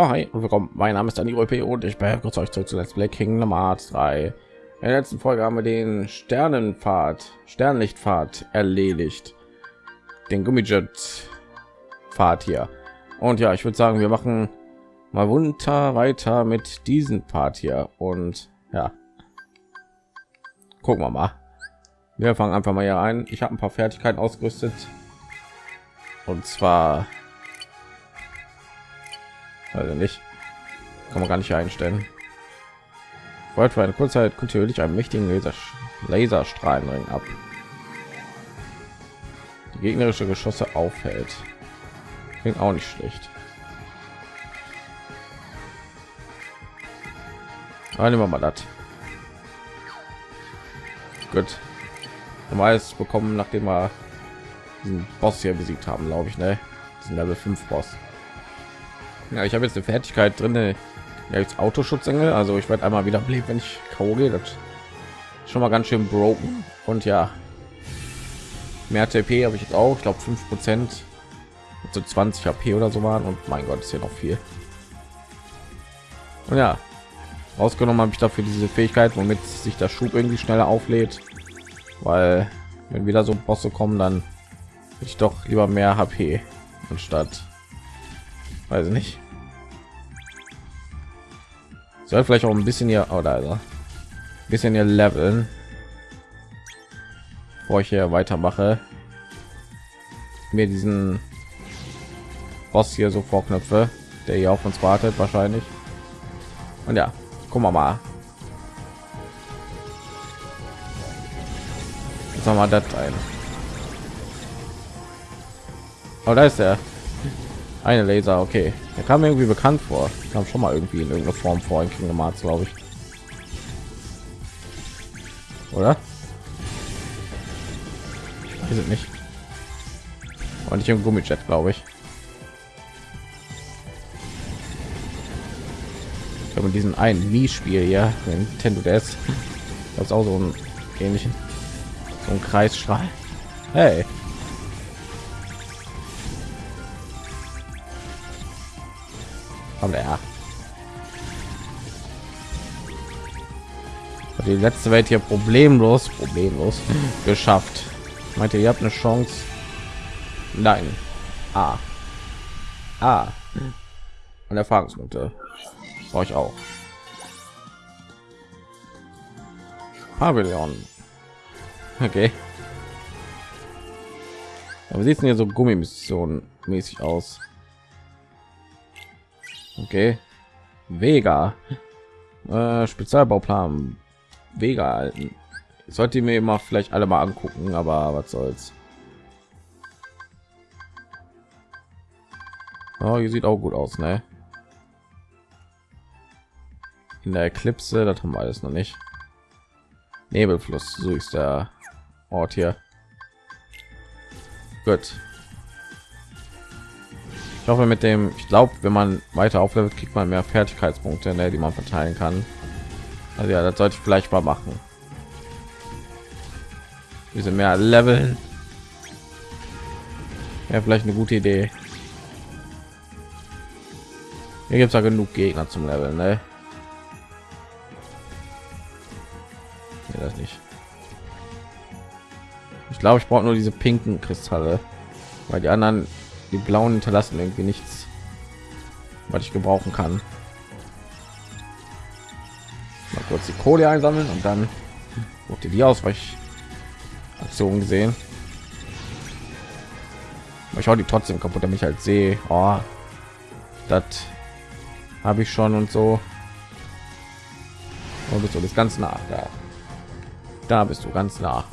Ja, hi und willkommen. Mein Name ist Dani P. und ich begrüße euch zurück zu Let's Play Kingdom Hearts 3. In der letzten Folge haben wir den Sternenpfad, Sternlichtpfad erledigt. Den Gummijet Pfad hier. Und ja, ich würde sagen, wir machen mal munter weiter mit diesem Part hier. Und ja, gucken wir mal. Wir fangen einfach mal hier ein. Ich habe ein paar Fertigkeiten ausgerüstet. Und zwar also nicht kann man gar nicht einstellen wollte für eine kurze Zeit kontinuierlich einen mächtigen Laser Laserstrahlenring ab. Die gegnerische Geschosse aufhält. Klingt auch nicht schlecht. Aber nehmen wir mal das. Gut. Normales bekommen, nachdem wir diesen Boss hier besiegt haben, glaube ich, ne? Level 5 Boss. Ja, ich habe jetzt eine Fertigkeit drin, ja, jetzt Autoschutzengel. Also ich werde einmal wieder bleiben, wenn ich gehe. Das schon mal ganz schön broken. Und ja, mehr TP habe ich jetzt auch. Ich glaube 5 Prozent, so 20 HP oder so waren. Und mein Gott, ist hier noch viel. Und ja, rausgenommen habe ich dafür diese Fähigkeit, womit sich der Schub irgendwie schneller auflädt. Weil wenn wieder so Bosse kommen, dann ich doch lieber mehr HP anstatt weiß ich nicht. Soll vielleicht auch ein bisschen hier oder oh, also ein bisschen hier leveln. Bevor ich hier weitermache. Mir diesen Boss hier so vorknöpfe der hier auf uns wartet wahrscheinlich. Und ja gucken wir mal. Jetzt haben wir das ein. Oh, da ist er eine Laser, okay. Der kam irgendwie bekannt vor. Kam schon mal irgendwie in irgendeiner Form vor in Kingdom Hearts, glaube ich. Oder? Es nicht. Und nicht im Gummijet, glaube ich. Ich glaube, diesen einen Mii-Spiel hier, Nintendo DS, das ist auch so ein ähnlichen, so ein Kreisstrahl. Hey. Komm der. Die letzte Welt hier problemlos, problemlos geschafft. Meinte, ihr habt eine Chance? Nein. Ah. Ah. Und Erfahrungspunkte. Brauche ich auch. Pavillon. Okay. Aber sieht denn hier so Gummimission mäßig aus? Okay. Vega. Äh, Spezialbauplan. Vega halten. Sollte mir immer vielleicht alle mal angucken, aber was soll's. Oh, hier sieht auch gut aus, ne? In der Eklipse, das haben wir alles noch nicht. Nebelfluss, so ist der Ort hier. Gut hoffe mit dem ich glaube wenn man weiter auflevelt kriegt man mehr fertigkeitspunkte ne, die man verteilen kann. Also ja das sollte ich vielleicht mal machen. Diese mehr leveln. Ja vielleicht eine gute idee. Hier gibt es ja genug gegner zum leveln ne? nee, das nicht. Ich glaube ich brauche nur diese pinken kristalle. Weil die anderen die blauen hinterlassen irgendwie nichts was ich gebrauchen kann. Mal kurz die kohle einsammeln und dann wurde die ausweichaktion gesehen. Ich hau die trotzdem kaputt damit ich halt sehe oh, das habe ich schon und so. Und bist du das ganz nach da. Da bist du ganz nah.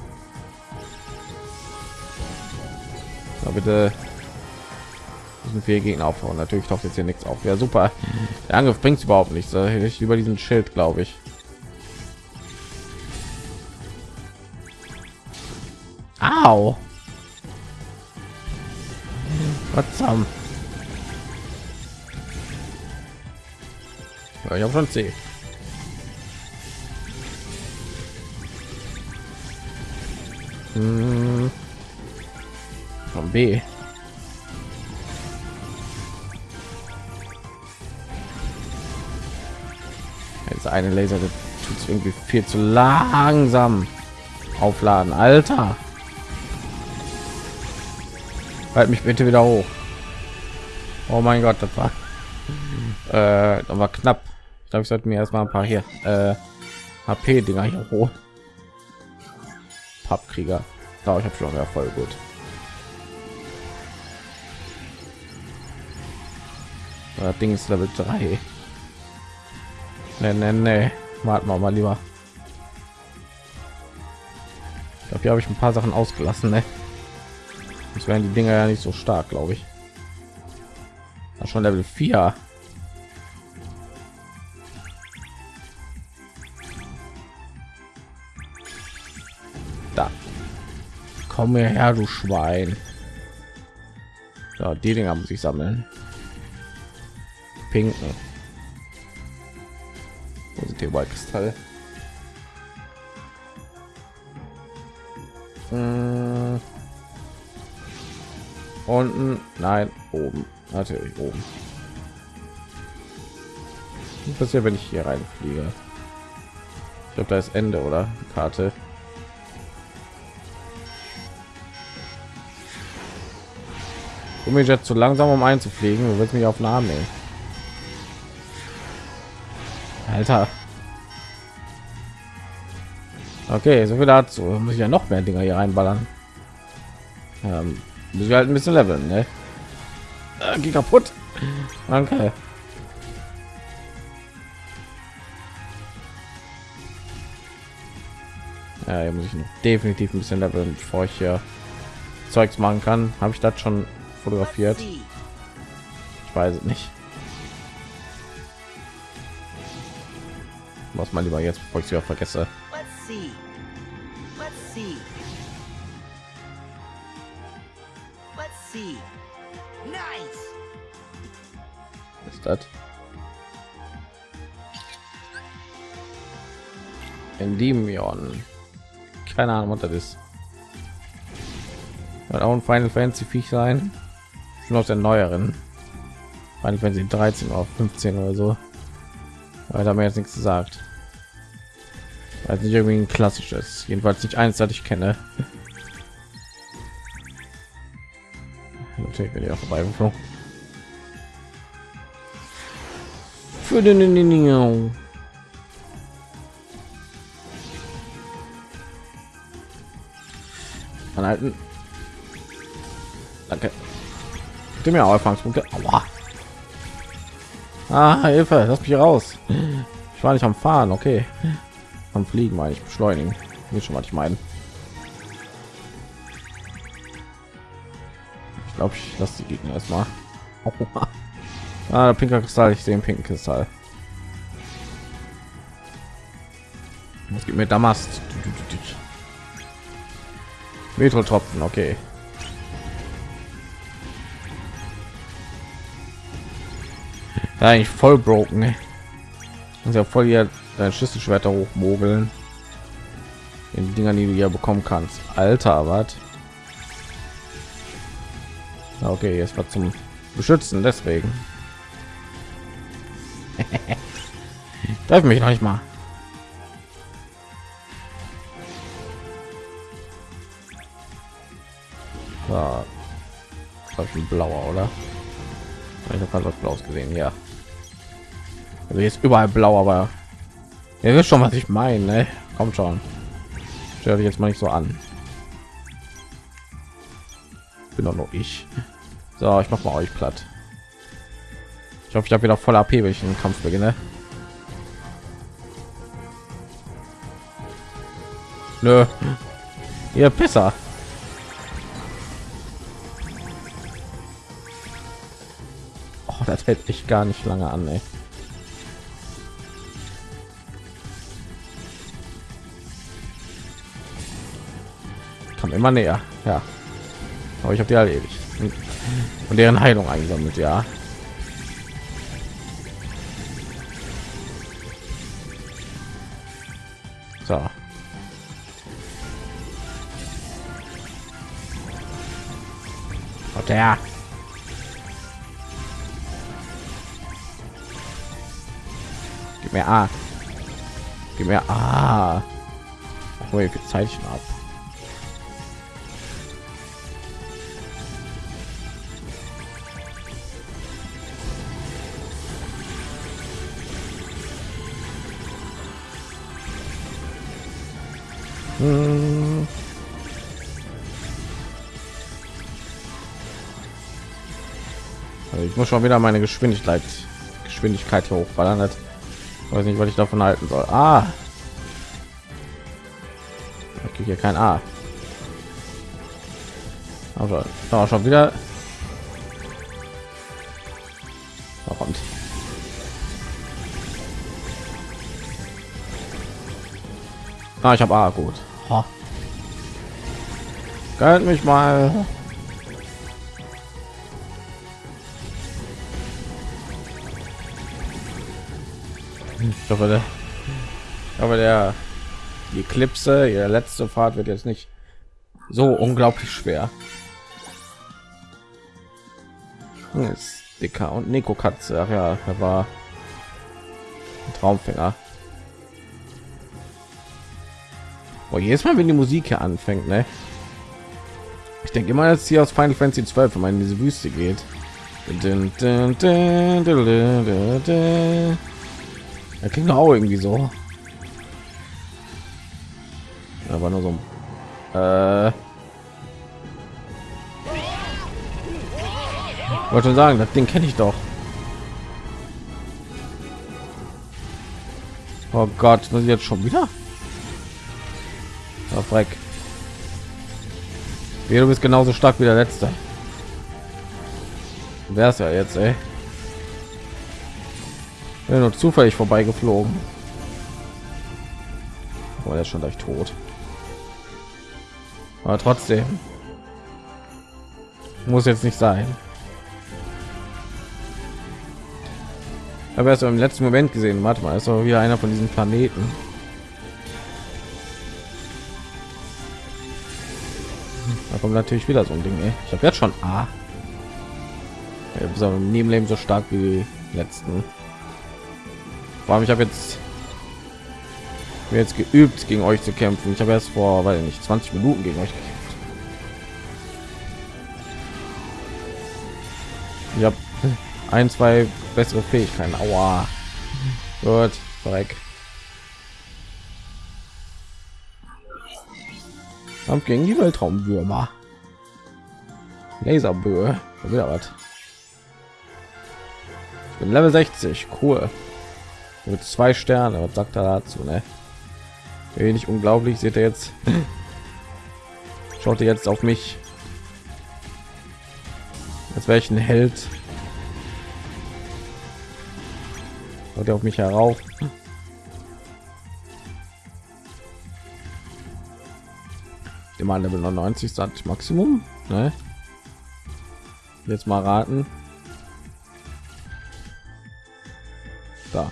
Da bitte müssen vier Gegner aufhauen. Natürlich taucht jetzt hier nichts auf. Ja, super. Der Angriff bringt überhaupt nichts. Ich über diesen Schild, glaube ich. Au. Was? Ja, ich habe schon C. Hm. Von B. eine Laser tut irgendwie viel zu langsam aufladen, Alter. Halt mich bitte wieder hoch. Oh mein Gott, das war, äh, das war knapp. Ich glaube, ich sollte mir erstmal ein paar hier äh, HP-Dinger hier hoch. Pappkrieger. Da ich habe schon ja voll gut. Das Ding ist Level 3. Nee, nee, nee. Warten wir mal lieber. Ich glaube, hier habe ich ein paar Sachen ausgelassen. Ne? Das wären die Dinger ja nicht so stark, glaube ich. Das schon Level 4. Da. Komm her, du Schwein. Ja, die Dinger muss ich sammeln. Pinken. Wo sind die Kristall? Hm. Unten, nein, oben, natürlich oben. Was passiert, wenn ich hier reinfliege? Ich glaube, da ist Ende, oder? Karte. Um mich jetzt zu langsam, um einzufliegen, willst mich auf Namen nehmen. Alter. Okay, so viel dazu. Muss ich ja noch mehr Dinger hier reinballern. Ähm, muss ich halt ein bisschen leveln, ne? Äh, geht kaputt. Danke. Ja, hier muss ich definitiv ein bisschen leveln, bevor ich hier Zeugs machen kann. Habe ich das schon fotografiert? Ich weiß es nicht. Was mal lieber jetzt, bevor ich sie auch vergesse. Ist das? Endymion. Keine Ahnung, was das ist. Wird auch ein Final Fantasy Viech sein. Schon aus der neueren. Final Fantasy 13 auf 15 oder so. Weil da mir jetzt nichts gesagt. Also nicht irgendwie ein klassisches, jedenfalls nicht eins, das ich kenne. Natürlich bin ich auch vorbei Für den anhalten. Danke. Gib mir Erfahrungspunkte. Aua. Ah, Hilfe, lass mich raus. Ich war nicht am Fahren, okay. Am Fliegen meine ich beschleunigen. Wie schon was ich meine. Ich glaube, ich lasse die Gegner erstmal. Ah, pinker Kristall, ich sehe den pinken Kristall. Was gibt mir Damast? Metro-Tropfen, okay. Eigentlich voll broken. Ey. Und ja voll hier dein Schlüsselschwerter hochmogeln. In Dinger, die du ja bekommen kannst. Alter, was? Okay, jetzt war zum Beschützen, deswegen. Darf mich noch nicht mal. Ja, ich ein blauer, oder? Ich habe was blaues gesehen, ja. Also jetzt überall blau, aber ihr wisst schon, was ich meine. Ne? Kommt schon. Stell jetzt mal nicht so an. Bin doch nur ich. So, ich mach mal euch platt. Ich hoffe, ich habe wieder voll AP, wenn ich den Kampf beginne. Nö. Ihr Pisser. Oh, das hält ich gar nicht lange an, ey. Immer näher, ja. Aber ich habe die erledigt und deren Heilung eingesammelt, ja. So. Und der Gib mir A. Gib mir. Ach, wie viel Zeichen ab. Muss schon wieder meine Geschwindigkeit Geschwindigkeit hier hochballern. Hat. Ich weiß nicht, was ich davon halten soll. Ah, ich kriege hier kein A. Aber da schon wieder. Warum? Ah, ich habe A gut. Ha. Galt mich mal. Hoffe, der, hoffe, der die Eclipse, ihre letzte Fahrt wird jetzt nicht so unglaublich schwer. Ist dicker und Nico Katze, ach ja, er war ein Traumfänger. Boah, jedes Mal, wenn die Musik hier anfängt, ne? Ich denke immer, dass hier aus Final Fantasy 12, wenn man in diese Wüste geht. Er klingt auch irgendwie so. Aber nur so. Äh, wollte sagen, das Ding kenne ich doch. Oh Gott, muss ich jetzt schon wieder? Oh, Freck. Du bist genauso stark wie der letzte. Wer ist ja jetzt, ey? Bin nur zufällig vorbeigeflogen. Oh, er schon gleich tot. Aber trotzdem muss jetzt nicht sein. Aber erst im letzten Moment gesehen. Warte mal, ist doch wieder einer von diesen Planeten. Da kommt natürlich wieder so ein Ding. Ey. Ich habe jetzt schon A. Ja, nie im Leben so stark wie die letzten. Allem, ich habe jetzt mir jetzt geübt gegen euch zu kämpfen. Ich habe erst vor, weil nicht 20 Minuten gegen euch gekämpft. Ich habe ein, zwei bessere Fähigkeiten. Aua. Gut, Dreck. Kampf gegen die Weltraumwürmer. Laserböe. Ich bin Level 60. Cool. Mit zwei Sterne. Was sagt er dazu, ne? wenig unglaublich seht ihr jetzt schaut ihr jetzt auf mich als welchen held schaut ihr auf mich herauf immer level 99 sagt maximum ne? jetzt mal raten da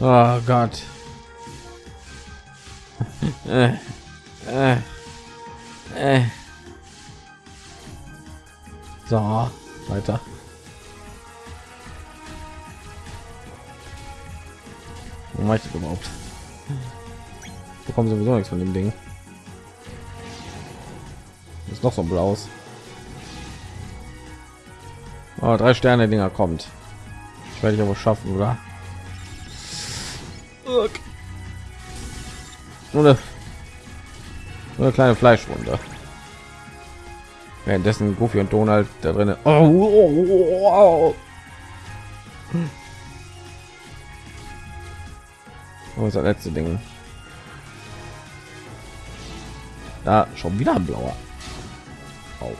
Oh Gott. äh, äh, äh. So, weiter. Wo mache ich überhaupt? Bekommen sowieso nichts von dem Ding. Ist noch so ein blaues. Oh, drei Sterne Dinger kommt. Ich werde ich aber schaffen, oder? Nur eine, nur eine kleine Fleischwunde. Währenddessen Goofy und Donald da drin. Oh, oh, oh, oh. das letzte Ding. Da schon wieder ein blauer. Oh.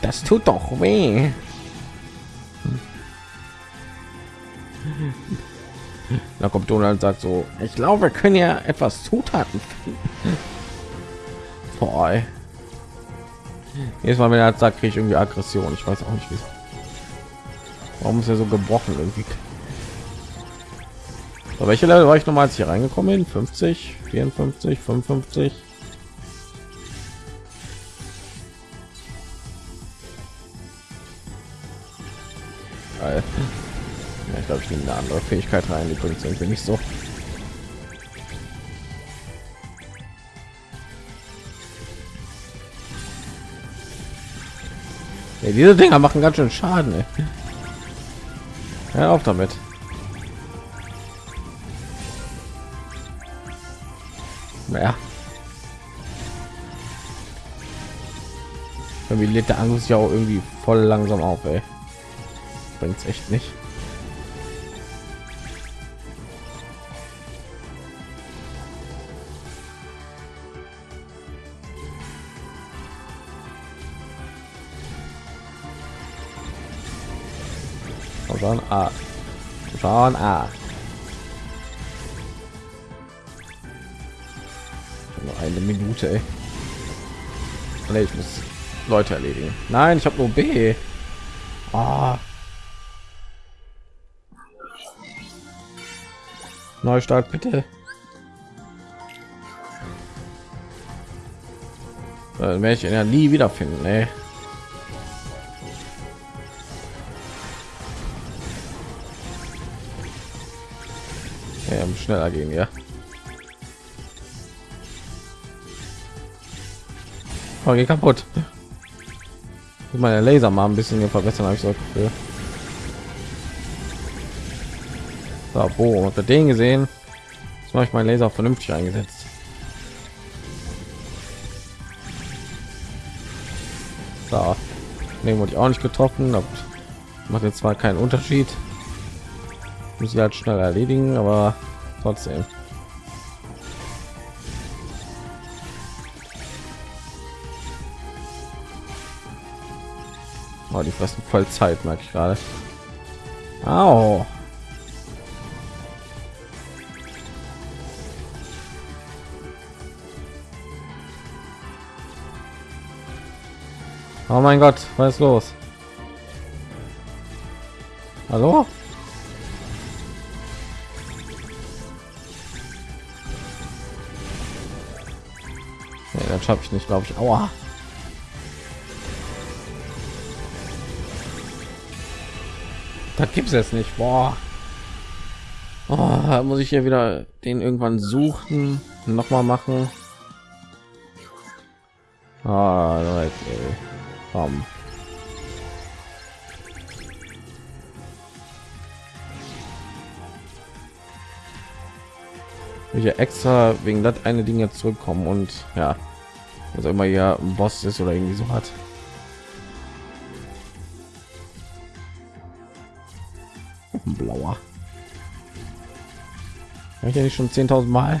Das tut doch weh. da kommt Donald sagt so, ich glaube, wir können ja etwas Zutaten finden. Boah. Jedes Mal, wenn er sagt, kriege ich irgendwie Aggression. Ich weiß auch nicht, wieso. Warum ist er so gebrochen irgendwie? So, welche Level war ich nochmal, als ich hier reingekommen bin? 50, 54, 55. Geil. Ja, ich glaube, ich nehme eine andere Fähigkeit rein, die bringt irgendwie nicht so. Ja, diese Dinger machen ganz schön Schaden. Ey. Ja, auf damit. Naja. Irgendwie lädt der Angus ja auch irgendwie voll langsam auf, ey. Bringt's echt nicht. Schon A. Schon A. Nur eine Minute, ey. Nee, ich muss Leute erledigen. Nein, ich habe nur B. Ah. Neustart bitte. Dann werde ich ihn ja nie wiederfinden, ey. Schneller gehen, ja. Oh, geht kaputt. Meine Laser mal ein bisschen verbessern, habe ich so Gefühl. So, wo unter den gesehen, jetzt mache ich meinen Laser vernünftig eingesetzt. So, nehmen wurde ich auch nicht getroffen, macht jetzt zwar keinen Unterschied. Muss ich halt schnell erledigen, aber trotzdem. Oh, die fressen voll Zeit, merke ich gerade. Au. Oh mein Gott, was ist los? Hallo? Schaffe ich nicht, glaube ich. Aua. Da gibt es jetzt nicht. Boah. Oh, muss ich hier wieder den irgendwann suchen, noch mal machen. Ah, Leute, komm. Ich extra wegen das eine Ding jetzt zurückkommen und ja, was immer ja ein Boss ist oder irgendwie so hat. ein blauer Hab ich ja nicht schon 10.000 mal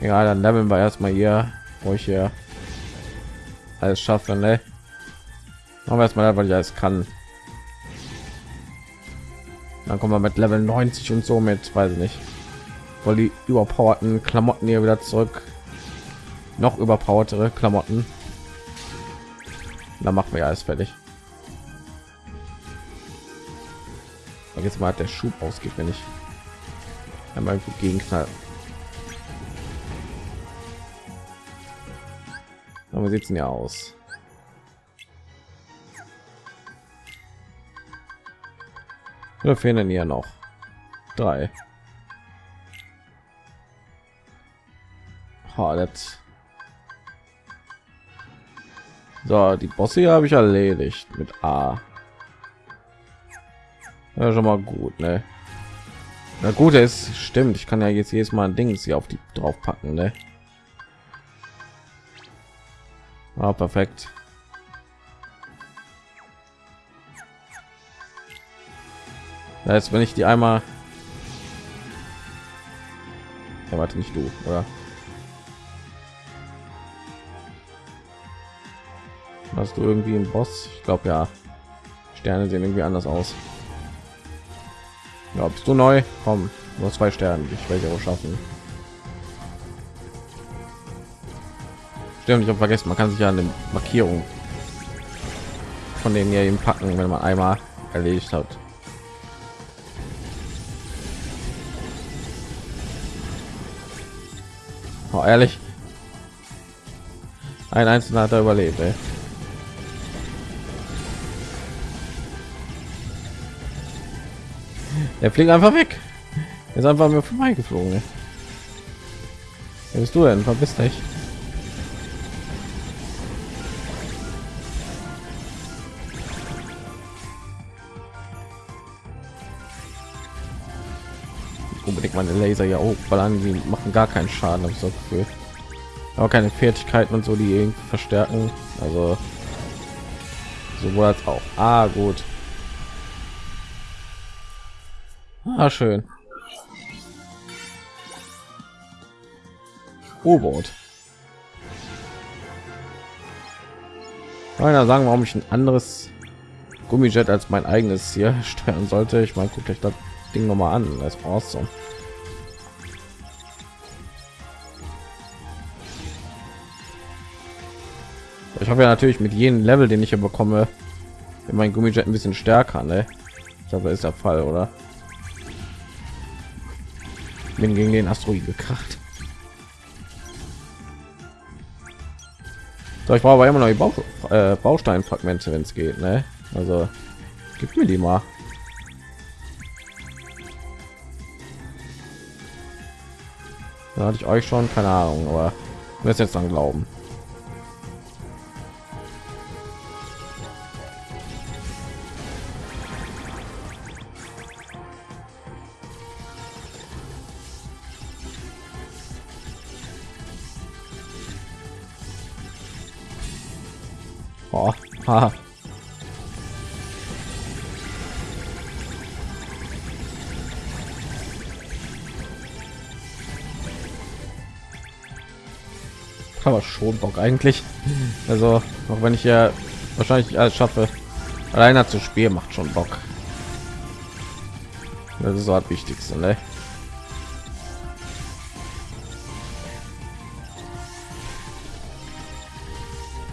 ja dann leveln wir erstmal hier wo ich hier alles schaffe ne? machen wir erstmal weil ich alles kann dann kommen wir mit level 90 und so mit weiß ich nicht weil die überpowerten klamotten hier wieder zurück noch überpowertere klamotten dann machen wir alles fertig Und jetzt mal der Schub ausgeht, wenn ich einmal gegen knall. Aber sitzen ja aus. Wir fehlen ja noch drei. Das so, die Bosse habe ich erledigt mit A. Ja, schon mal gut, ne? Na gut, es stimmt. Ich kann ja jetzt jedes Mal ein Ding hier auf die drauf packen, ne? Ah, perfekt. Ist, wenn ich die einmal ja, warte nicht du, oder? Hast du irgendwie einen Boss? Ich glaube ja. Sterne sehen irgendwie anders aus. Bist du neu? Komm, nur zwei Sterne. Ich werde auch schaffen. Stimmt, ich habe vergessen, man kann sich ja eine Markierung von denen hier eben packen, wenn man einmal erledigt hat. Oh, ehrlich, ein einzelner hat er überlebt. Ey. Der fliegt einfach weg. Er ist einfach mir vorbeigeflogen. Wer bist du denn? Verbiss dich. unbedingt meine Laser ja hochballern, die machen gar keinen Schaden, habe ich so Gefühl. Aber keine Fertigkeiten und so, die irgendwie verstärken. Also sowohl als auch. Ah, gut. Ah, schön. U-Boot. Einer sagen, warum ich ein anderes Gummijet als mein eigenes hier steuern sollte. Ich meine, guckt euch das Ding noch mal an. Das brauchst du. Ich hoffe ja natürlich mit jedem Level, den ich hier bekomme, mein Gummijet ein bisschen stärker. Ne? Ich glaube, das ist der Fall, oder? Bin gegen den Asteroid gekracht. So, ich brauche aber immer noch die Bau, äh, Bausteinfragmente, wenn es geht. Ne? Also, gib mir die mal. Da hatte ich euch schon, keine Ahnung, aber wir jetzt dann glauben. Oh, ha. Aber schon Bock eigentlich. Also, auch wenn ich ja wahrscheinlich alles schaffe, alleine zu spielen macht schon Bock. Das ist so das Wichtigste, ne?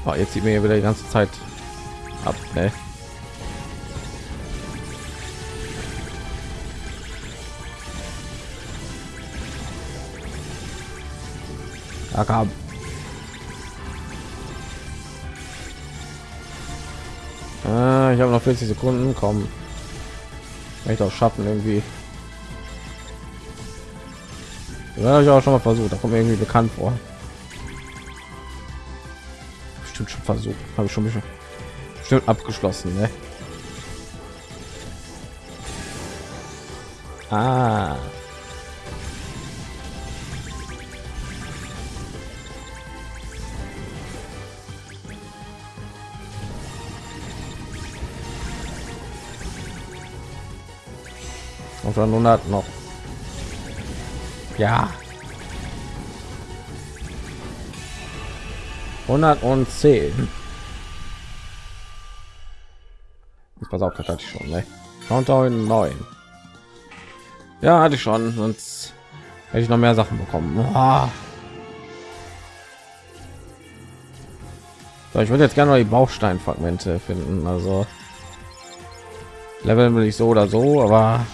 Oh, jetzt sieht mir ja wieder die ganze Zeit ab, ne? Da kam. Ah, ich habe noch 40 Sekunden. Kommen. Ich auch schaffen irgendwie. Ja, habe ich auch schon mal versucht. Da kommt mir irgendwie bekannt vor bestimmt schon versucht habe ich schon bestimmt abgeschlossen ne? ah. auf 100 noch ja 110. pass auf, das hatte ich schon, ne? Countdown 9. Ja, hatte ich schon, sonst hätte ich noch mehr Sachen bekommen. Oh. So, ich würde jetzt gerne mal die Bausteinfragmente finden. Also Level will ich so oder so, aber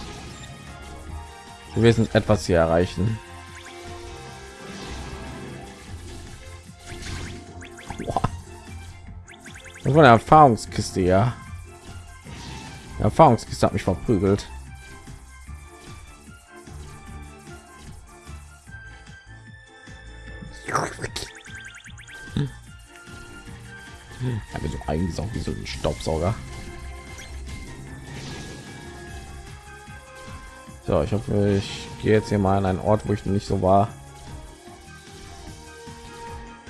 wir wissen etwas hier erreichen. Das war eine Erfahrungskiste, ja. Erfahrungskiste hat mich verprügelt. Ja, so eingesaugt wie so ein Staubsauger. So, ich hoffe, ich gehe jetzt hier mal an einen Ort, wo ich nicht so war.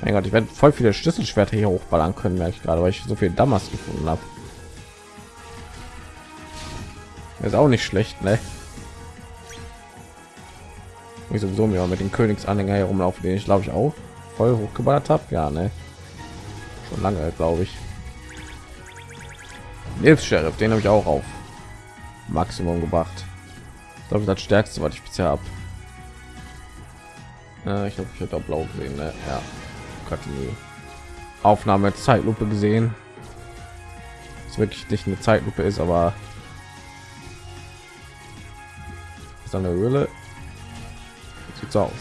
Mein Gott, ich werde voll viele Schlüsselschwerter hier hochballern können, merke ich gerade, weil ich so viel Damas gefunden habe. Ist auch nicht schlecht, ne? Ich sowieso mir mit den Königsanhänger herumlaufen, den ich glaube ich auch voll hochgeballert habe. Ja, ne? Schon lange, glaube ich. Jetzt Sheriff, den habe ich auch auf Maximum gebracht. Ich glaube, das stärkste, was ich bisher habe. Ich glaube, ich auch blau gesehen, ne? Ja die Aufnahme Zeitlupe gesehen. Es wirklich nicht eine Zeitlupe ist, aber ist eine Höhle. Sieht so aus.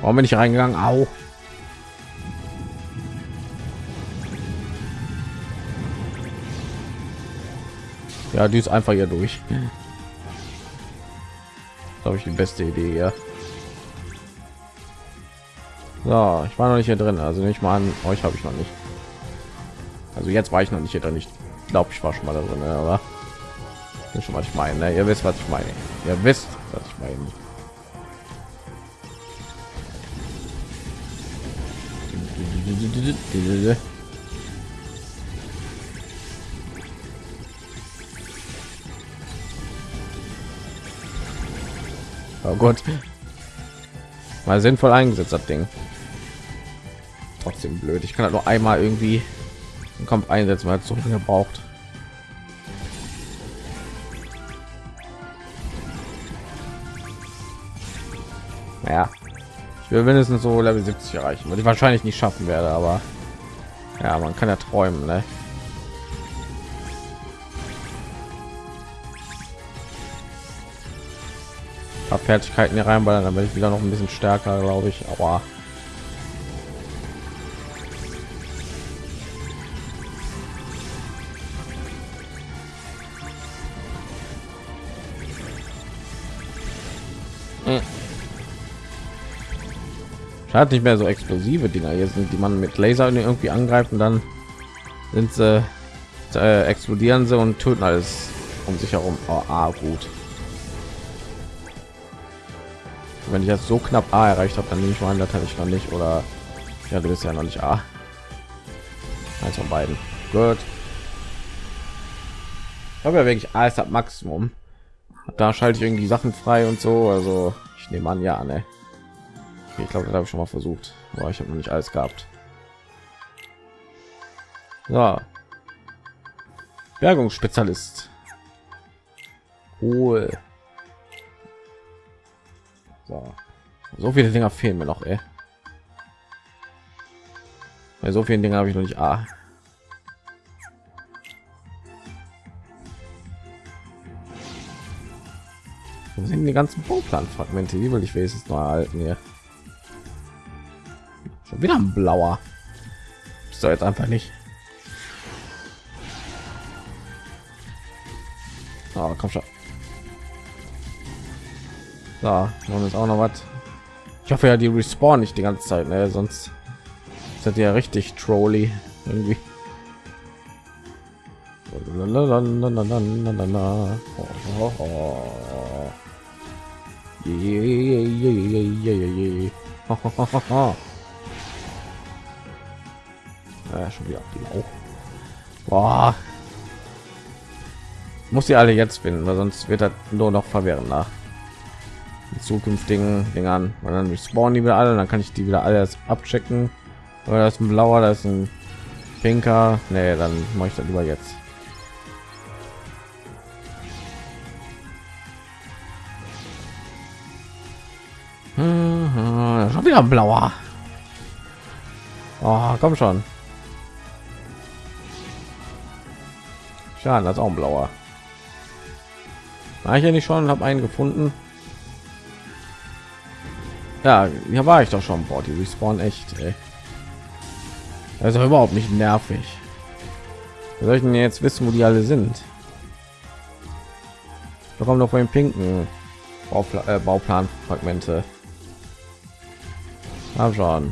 Warum bin ich reingegangen? Au. Ja, die ist einfach hier durch. Glaube ich die beste Idee, ja. So, ich war noch nicht hier drin, also nicht mal an euch habe ich noch nicht. Also jetzt war ich noch nicht hier drin. Ich glaube, ich war schon mal drin, aber schon was ich meine. Ne? Ihr wisst, was ich meine. Ihr wisst, was ich meine. Oh Gott. Mal sinnvoll eingesetzt, das Ding. Trotzdem blöd. Ich kann halt nur einmal irgendwie kommt einsetzen, weil es so lange braucht. Naja, ich will mindestens so Level 70 erreichen, was ich wahrscheinlich nicht schaffen werde, aber ja, man kann ja träumen, ne? Fertigkeiten hier reinballern, dann werde ich wieder noch ein bisschen stärker, glaube ich. Aber hat nicht mehr so explosive Dinger hier sind, die man mit Laser irgendwie angreifen, dann sind sie äh, explodieren sie und töten alles um sich herum. Oh, ah, gut. Wenn ich jetzt so knapp A erreicht habe, dann nehme ich mal an, das hatte ich noch nicht oder ja, du bist ja noch nicht A. Eins von beiden. Gut. Ich habe ja wirklich alles ab Maximum. Da schalte ich irgendwie Sachen frei und so. Also ich nehme an, ja, ne. Ich glaube, das habe ich schon mal versucht, aber ich habe noch nicht alles gehabt. So. Bergungsspezialist. Cool. So. so viele Dinger fehlen mir noch, ey. Bei so vielen Dingen habe ich noch nicht A. Wo sind die ganzen Bauplanfragmente? Die will ich wenigstens noch erhalten hier. Schon wieder ein blauer. Doch jetzt einfach nicht. Oh, komm schon. Da, und ist auch noch was. Ich hoffe ja, die respawn nicht die ganze Zeit, ne? sonst ist ja richtig trolly irgendwie. Ja, schon wieder blau. Boah. Muss sie alle jetzt finden, weil sonst wird das nur noch verwirrend nach zukünftigen Dingern. Und dann respawnen die wieder alle, dann kann ich die wieder alles abchecken. Oder das ist ein blauer, das ist ein pinker. Nee, dann mache ich das lieber jetzt. Schon wieder blauer. Oh, komm schon. Schade, das ist auch ein blauer. War ich ja nicht schon, habe einen gefunden. Ja, hier war ich doch schon. Boah, die respawn echt. Ey. Also überhaupt nicht nervig. Wir sollten jetzt wissen, wo die alle sind. Da kommen noch von den pinken Baupla äh, Bauplanfragmente. Hab schon.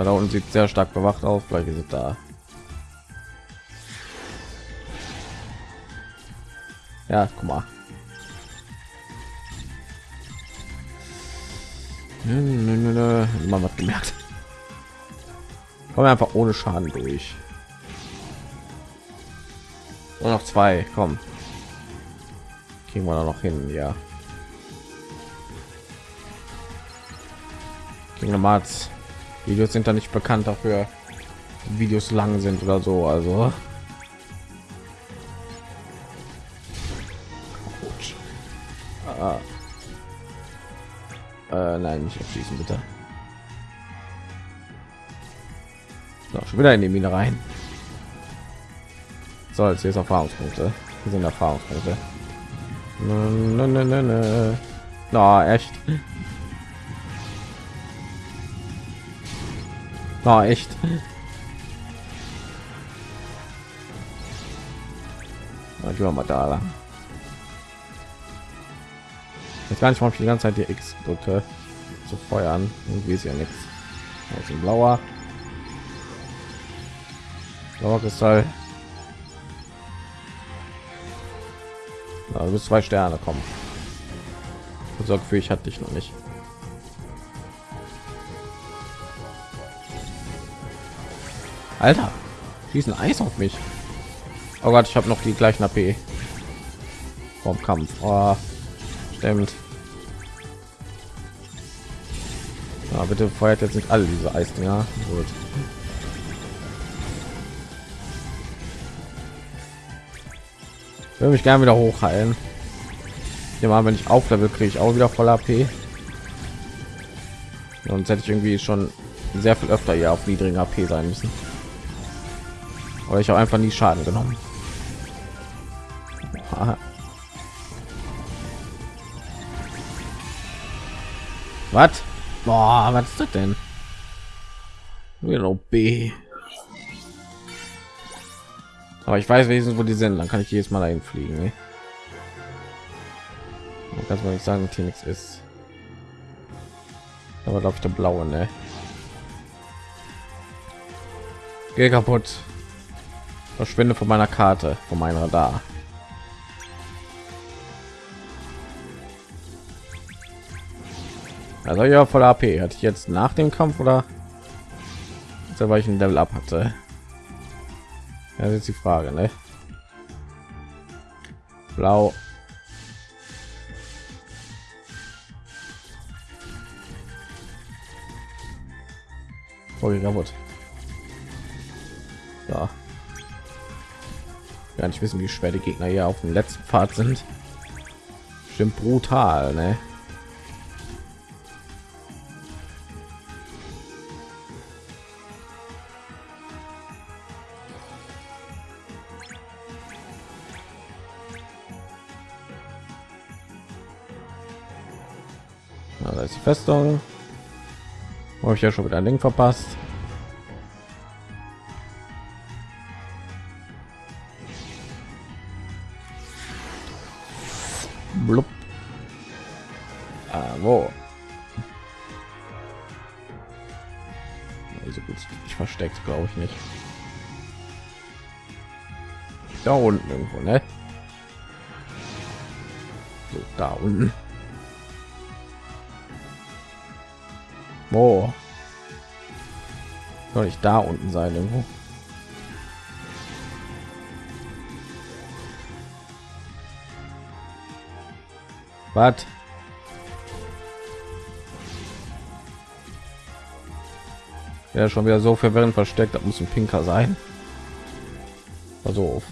Na, da unten sieht sehr stark bewacht aus. Vielleicht ist da. Ja, guck mal. Man hat gemerkt. Kommen einfach ohne Schaden durch. Nur noch zwei, komm. Kriegen wir da noch hin, ja. Kingdom Hearts Videos sind da nicht bekannt dafür, Videos lang sind oder so. Also ah. äh, nein, nicht abschließen bitte. So, schon wieder in die Mine rein. So, jetzt hier ist Erfahrungspunkte. Hier sind Erfahrungspunkte. Na, echt. Oh, echt. Gehen wir mal da lang. Jetzt gar nicht, warum ich die ganze Zeit die X drücke zu feuern. Irgendwie ist ja nichts. Also blauer. Blauer Kristall. Also bis zwei Sterne kommen. So Gefühl, ich hatte dich noch nicht. Alter, schießen Eis auf mich. Oh Gott, ich habe noch die gleichen AP vom Kampf. Oh, stimmt. Ja, bitte feuert jetzt nicht alle diese Eisdinger. Gut. Will mich gerne wieder hochheilen. Mal, wenn ich auf Level kriege ich auch wieder voll AP. Sonst hätte ich irgendwie schon sehr viel öfter hier auf niedrigen AP sein müssen. Oder ich habe einfach nie Schaden genommen. Was? Boah, was ist das denn? Wieder B. Aber ich weiß wenigstens, wo die sind. Dann kann ich jedes Mal dahin fliegen. Ne? Kannst mal nicht sagen, dass hier nichts ist. Aber glaube ich der blaue, ne? Geh kaputt. Verschwinde von meiner Karte, von meinem Radar. Also ja, voll AP. Hatte ich jetzt nach dem Kampf oder weil ich ein Level ab hatte? Das ist die Frage, ne? Blau. Okay, kaputt. Ja. Gar nicht wissen, wie schwer die Gegner hier auf dem letzten Pfad sind. Stimmt brutal, ne? da ist die Festung. Habe ich ja schon wieder ein Ding verpasst. Ich nicht. Da unten irgendwo, ne? So, da unten. Wo? Soll ich da unten sein irgendwo? Was? Ja, schon wieder so verwirrend versteckt, das muss ein Pinker sein. Also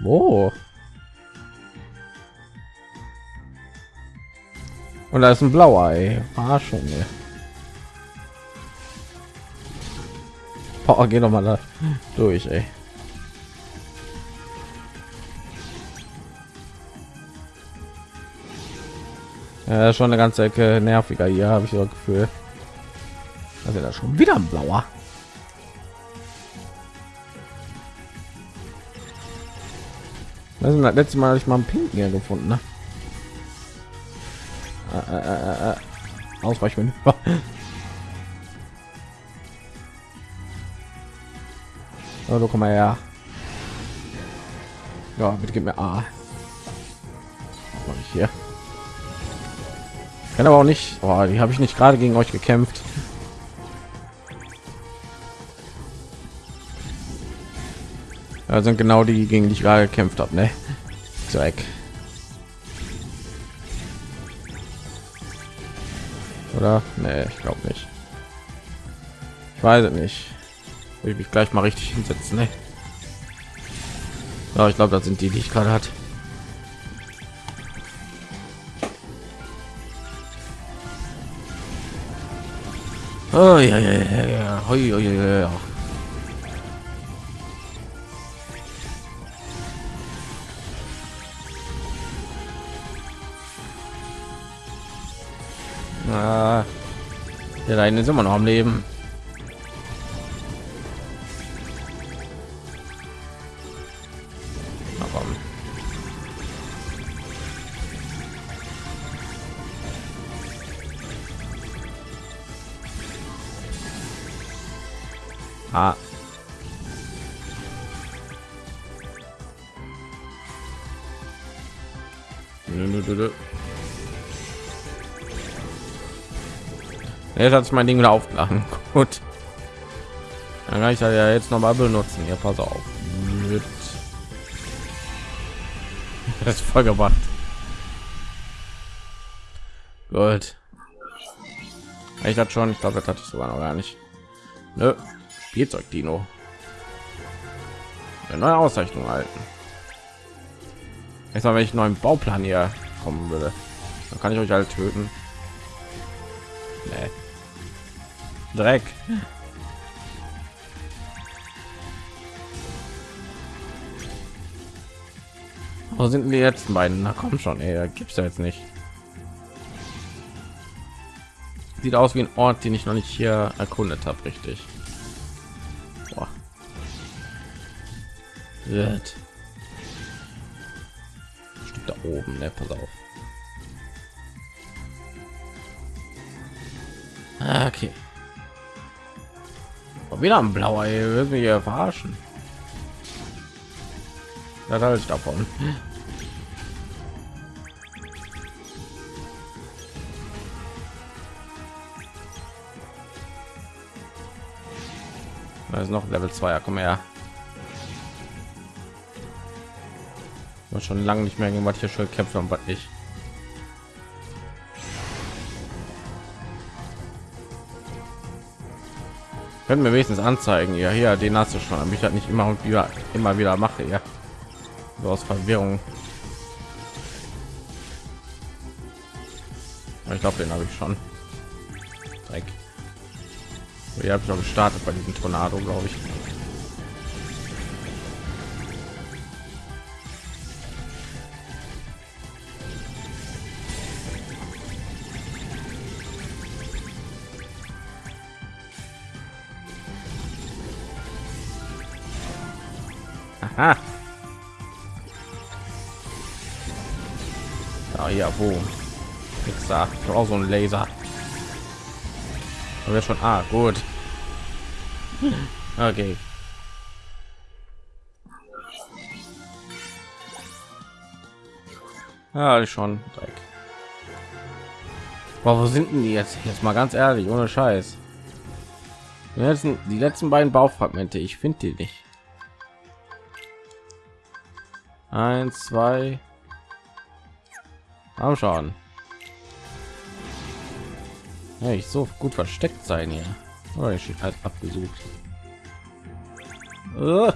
Wo? Und da ist ein blauer, ey. Verarschung, ey. Boah, geh noch mal da durch, ey. Ja, schon eine ganze Ecke nerviger hier, habe ich so Gefühl. Also da schon wieder ein blauer. Das ist das letzte Mal, ich mal einen Pinken hier gefunden. Ne? Äh, äh, äh, äh. Ausweichmanöver. oh, du komm mal her. Ja, bitte gib mir A. Ich hier. Kann aber auch nicht. Oh, die habe ich nicht gerade gegen euch gekämpft. Ja, sind genau die gegen die ich gerade gekämpft habe, ne? Zweck. Oder? Nee, ich glaube nicht. Ich weiß es nicht. Will mich gleich mal richtig hinsetzen. Ne? Ja, ich glaube, das sind die, die ich gerade hat. Oh, ja, ja, ja, ja. Hoi, hoi, hoi, hoi. Ah, der eine ist immer noch am Leben. Jetzt hat sich mein Ding wieder aufgeladen. Gut. Dann kann ich ja jetzt noch mal benutzen. Ja, pass auf. Das ist voll gemacht. Gut. Ich hatte schon, ich glaube, das hatte ich sogar noch gar nicht. Nö. Spielzeug Dino. Eine neue Auszeichnung halten. Jetzt mal, wenn ich neuen Bauplan hier kommen würde, dann kann ich euch halt töten. Nee. Dreck. Wo sind die letzten beiden? Na komm schon, ey, gibt's ja jetzt nicht. Sieht aus wie ein Ort, den ich noch nicht hier erkundet habe, richtig. Boah. Wird. Da oben, ne? Pass auf. Ah, okay. Und wieder ein blauer, ihr wird mich hier verarschen. Das halte ich davon. Da ist noch Level 2, ja, komm her. Ich schon lange nicht mehr was hier schon kämpfen und was. Können wir wenigstens anzeigen ja hier den hast du schon damit ich halt nicht immer und wieder immer wieder mache ja. So aus verwirrung. Ich glaube den habe ich schon. Dreck. hier habe ich gestartet bei diesem tornado glaube ich Ah. Ah, ja, wo? Pixar. Ich auch so ein Laser. Aber schon. Ah, gut. Okay. Ja, schon. Dreck. Boah, wo sind denn die jetzt? Jetzt mal ganz ehrlich, ohne Scheiß. Die letzten, die letzten beiden Baufragmente, ich finde die nicht. Eins, zwei. Am schauen. Ja, ich so gut versteckt sein hier. Oh, ich halt abgesucht. Uh.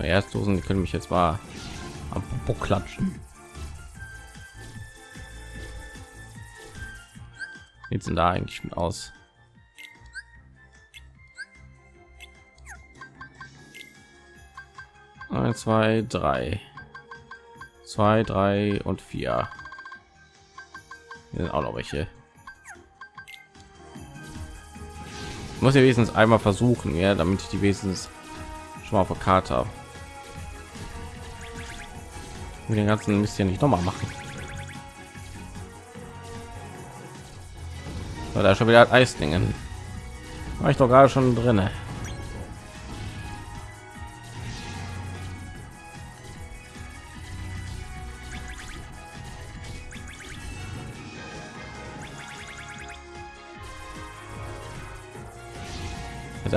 Erstdosen, die können mich jetzt mal am Popo klatschen. Jetzt sind da eigentlich aus? 1 2 3 2 3 und 4 Hier sind auch noch welche. Muss ja wenigstens einmal versuchen ja damit ich die wenigstens schon mal auf der Karte habe den ganzen Mist hier nicht noch mal machen da schon wieder Eislingen war ich doch gerade schon drinne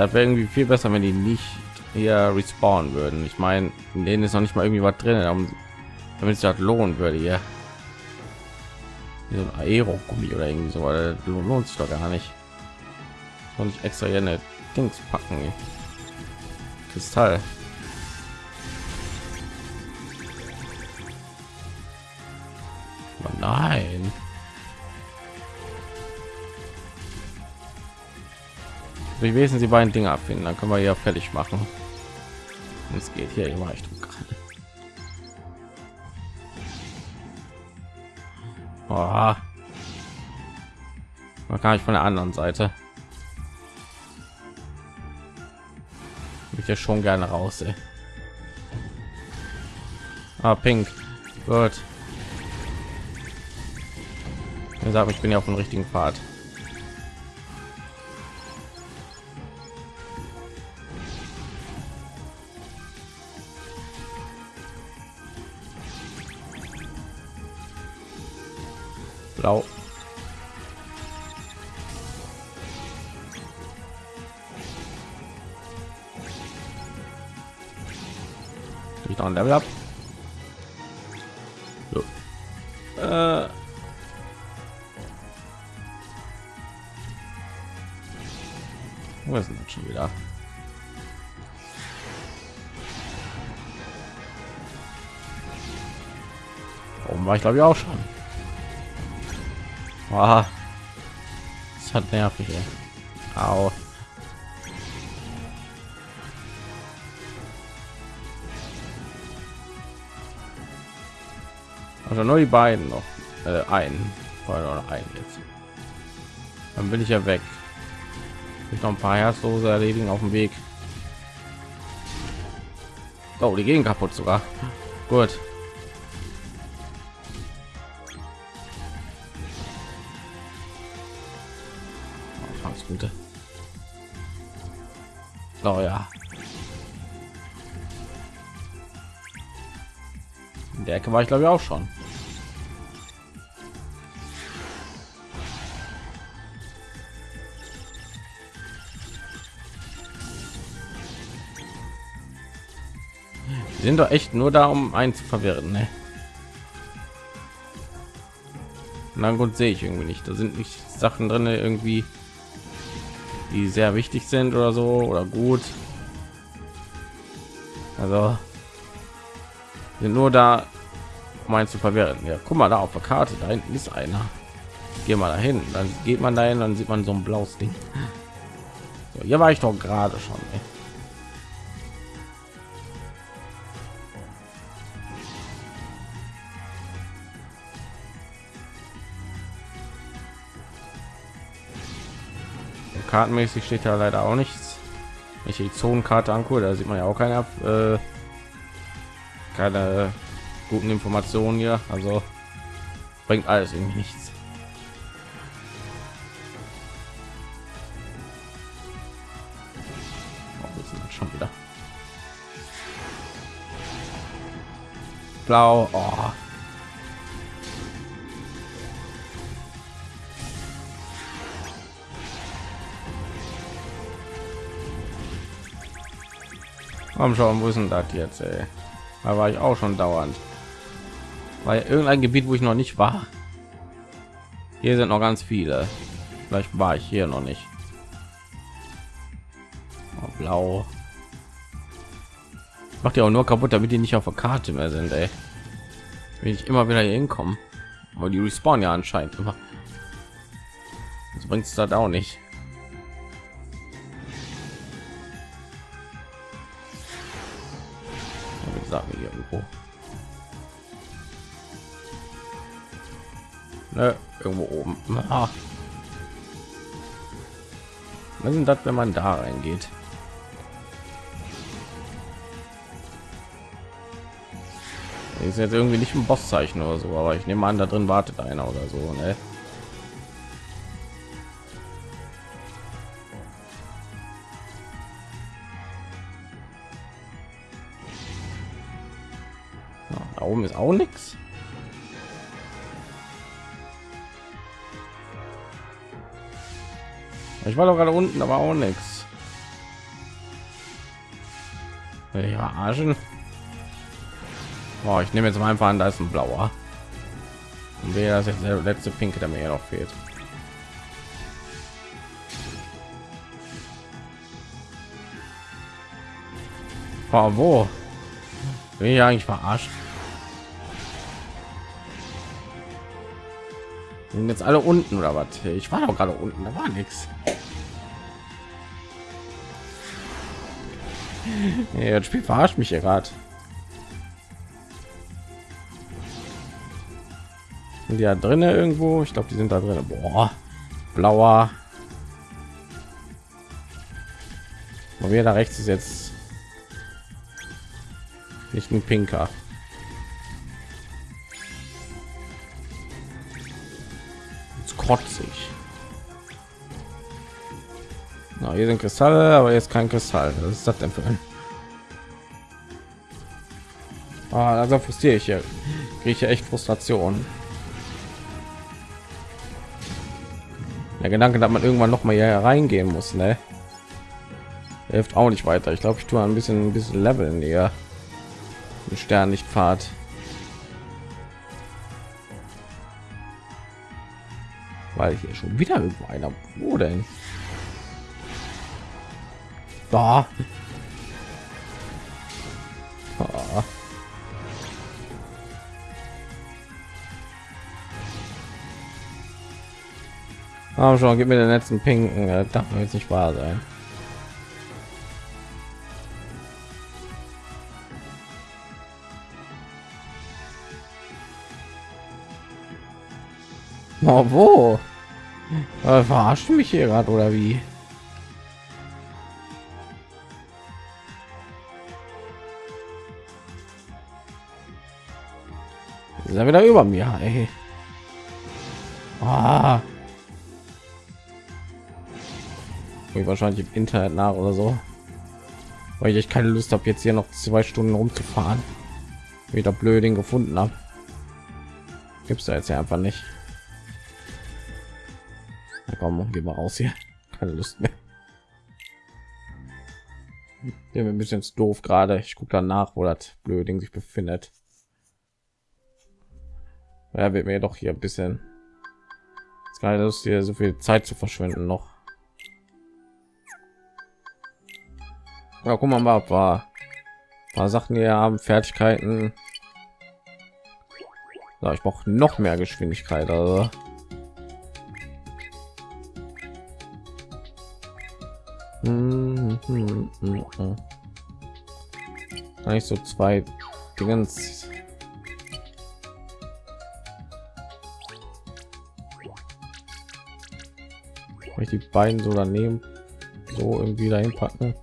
das wäre irgendwie viel besser wenn die nicht hier respawnen würden. Ich meine in denen ist noch nicht mal irgendwie was drin damit es das lohnen würde ja so ein aero gummi oder irgendwie so weil lohnt sich doch gar nicht. Und nicht extra hier eine dings packen kristall. Nein wie wesen sie beiden Dinge abfinden, dann können wir ja fertig machen. Es geht hier immer echt gerade. Oh. Man kann ich von der anderen Seite. Ich ja schon gerne raus. Ey. Ah, pink. Gut. Ich sage, ich bin ja auf dem richtigen Pfad. Ein Level ab. So. Äh. Wo ist denn das schon wieder? Warum war ich glaube ich auch schon? Wow. Das hat nervig. Ey. Au. Also nur die beiden noch. Äh, ein. Oder ein jetzt. Dann bin ich ja weg. Ich noch ein paar Herzlose erledigen auf dem Weg. Oh, die gehen kaputt sogar. Gut. Gute. Oh ja. In der Ecke war ich glaube ich auch schon. Sind doch echt nur da, um einen zu verwirren. Ne? Na gut, sehe ich irgendwie nicht. Da sind nicht Sachen drin, irgendwie die sehr wichtig sind oder so oder gut. Also sind nur da, um einen zu verwirren. Ja, guck mal da auf der Karte, da hinten ist einer. Geh mal dahin, dann geht man dahin, dann sieht man so ein blaues Ding. So, hier war ich doch gerade schon. Ey. Kartenmäßig steht ja leider auch nichts. Ich die Zonenkarte angucke, da sieht man ja auch keine äh, keine guten Informationen hier. Also bringt alles irgendwie nichts. Oh, schon wieder blau. Oh. Komm schon, wo ist denn das jetzt? Ey? Da war ich auch schon dauernd. Weil irgendein Gebiet, wo ich noch nicht war. Hier sind noch ganz viele. Vielleicht war ich hier noch nicht. Oh, blau. Macht ja auch nur kaputt, damit die nicht auf der Karte mehr sind. Ey. Wenn ich immer wieder hier hinkommen. Aber die respawn ja anscheinend immer. Das bringt es da auch nicht. Irgendwo ne, irgendwo oben ah. was sind das wenn man da reingeht ist jetzt irgendwie nicht ein Bosszeichen oder so, aber ich nehme an, da drin wartet einer oder so. Ne? Oben ist auch nichts. Ich war doch gerade unten, aber auch nichts. Ja, Arschen. Oh, ich nehme jetzt mal einfach an, da ist ein blauer. Und wer das jetzt der letzte pinke, der mir noch fehlt. Oh, wo? Bin ich eigentlich verarscht? Sind jetzt alle unten oder was ich war doch gerade unten da war nichts ja, das spiel verarscht mich gerade Sind die ja drin irgendwo? Ich glaube, die sind da drin. Boah, blauer. Und wir da rechts ist jetzt nicht ein pinker. Kotzig. Na, hier sind Kristalle, aber jetzt kein Kristall. Was ist das denn für ein? Ah, also frustriere ich hier. Kriege ich echt Frustration. Der Gedanke, dass man irgendwann noch mal hier reingehen muss, ne? Hilft auch nicht weiter. Ich glaube, ich tue ein bisschen ein bisschen Level näher. Stern nicht fahrt. Weil hier schon wieder irgendwo einer. Wo denn? Da. Ah. Schon, gib mir den letzten Pinken. Das darf jetzt nicht wahr sein. Oh, wo? Äh, verarscht mich hier gerade oder wie? Ist er wieder über mir? Ey. Ah. Ich wahrscheinlich im Internet nach oder so, weil ich keine Lust habe, jetzt hier noch zwei Stunden rumzufahren. Wieder blöding gefunden habe. Gibt es jetzt ja einfach nicht. Komm, gehen wir raus hier. Keine Lust mehr. Der ein bisschen doof gerade. Ich gucke danach, wo das Blöding sich befindet. Ja, wird mir doch hier ein bisschen keine Lust hier so viel Zeit zu verschwenden noch. Ja, guck mal mal, paar, paar Sachen hier haben Fertigkeiten. Ja, ich brauche noch mehr Geschwindigkeit, also. Eigentlich so zwei Dingens. ich die beiden so daneben so irgendwie dahin packen.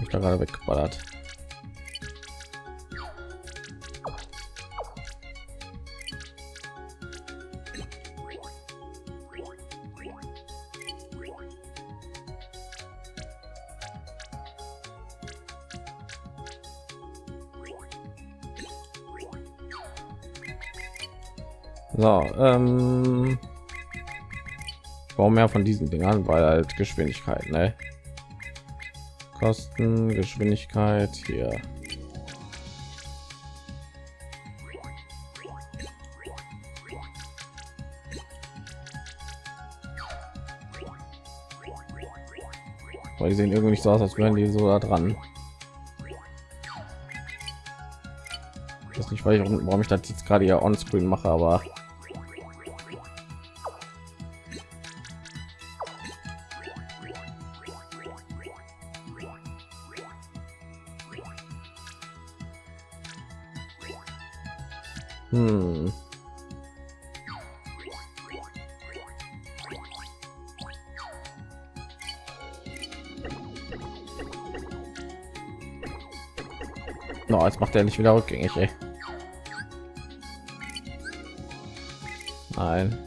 Ich da gerade weggeballert. Ähm, warum mehr von diesen Dingern, weil halt Geschwindigkeit, ne? Kosten, Geschwindigkeit hier. Weil die sehen irgendwie nicht so aus, als wären die so da dran. Das nicht, weil ich, warum ich das jetzt gerade ja on screen mache, aber Nicht wieder rückgängig, ey. Nein.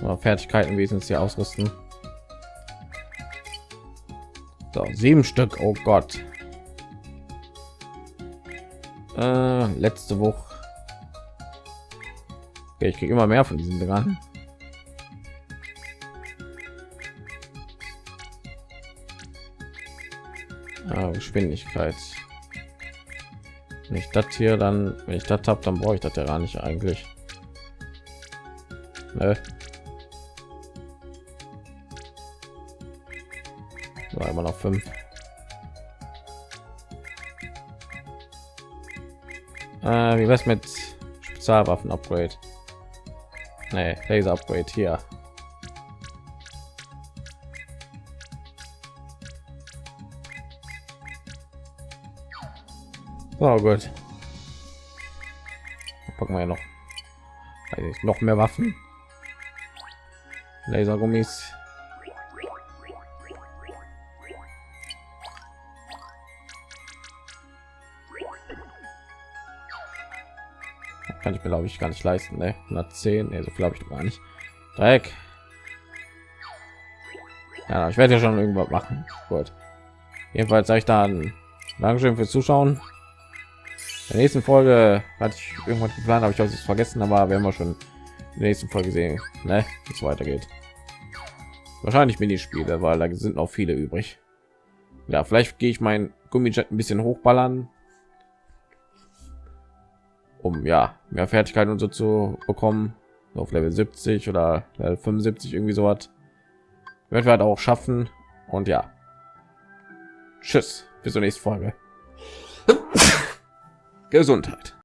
Aber Fertigkeiten wesentlich ausrüsten. So, sieben Stück. Oh Gott. Äh, letzte Woche. Okay, ich kriege immer mehr von diesen Dingern. Ah, Geschwindigkeit. Wenn ich das hier dann, wenn ich das habe, dann brauche ich das ja gar nicht eigentlich. Ne? War immer noch fünf. Äh, wie was mit Spezialwaffen Upgrade? Nee, Laser Upgrade hier. Oh gut. packen wir noch ich, noch mehr waffen lasergummis kann ich mir glaube ich gar nicht leisten ne? 110 nee, so glaube ich gar nicht Dreck. ja ich werde ja schon irgendwas machen gut jedenfalls sage ich dann dankeschön fürs zuschauen der nächsten folge hatte ich irgendwann geplant habe ich auch vergessen aber werden wir schon in der nächsten folge sehen ne? wie es weitergeht. Wahrscheinlich minispiele weil da sind auch viele übrig. Ja vielleicht gehe ich mein gummijet ein bisschen hochballern um ja mehr Fertigkeiten und so zu bekommen. Auf Level 70 oder Level 75 irgendwie so hat wird wir halt auch schaffen. Und ja. Tschüss. Bis zur nächsten Folge Gesundheit